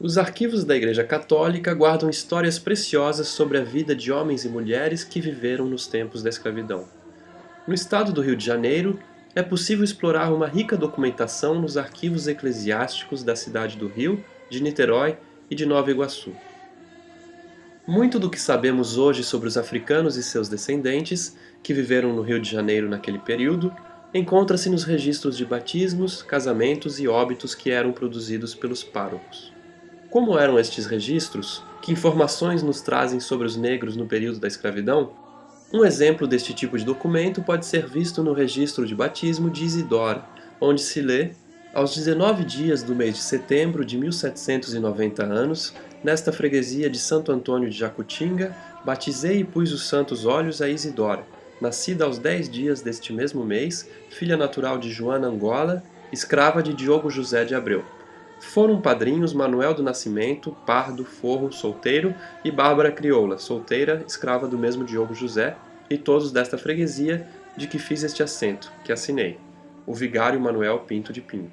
Os arquivos da Igreja Católica guardam histórias preciosas sobre a vida de homens e mulheres que viveram nos tempos da escravidão. No estado do Rio de Janeiro, é possível explorar uma rica documentação nos arquivos eclesiásticos da cidade do Rio, de Niterói e de Nova Iguaçu. Muito do que sabemos hoje sobre os africanos e seus descendentes, que viveram no Rio de Janeiro naquele período, encontra-se nos registros de batismos, casamentos e óbitos que eram produzidos pelos párocos. Como eram estes registros? Que informações nos trazem sobre os negros no período da escravidão? Um exemplo deste tipo de documento pode ser visto no registro de batismo de Isidora, onde se lê aos 19 dias do mês de setembro de 1790 anos, nesta freguesia de Santo Antônio de Jacutinga, batizei e pus os santos olhos a Isidora, nascida aos 10 dias deste mesmo mês, filha natural de Joana Angola, escrava de Diogo José de Abreu. Foram padrinhos Manuel do Nascimento, Pardo, Forro, solteiro, e Bárbara Crioula, solteira, escrava do mesmo Diogo José, e todos desta freguesia de que fiz este assento, que assinei, o vigário Manuel Pinto de Pinho.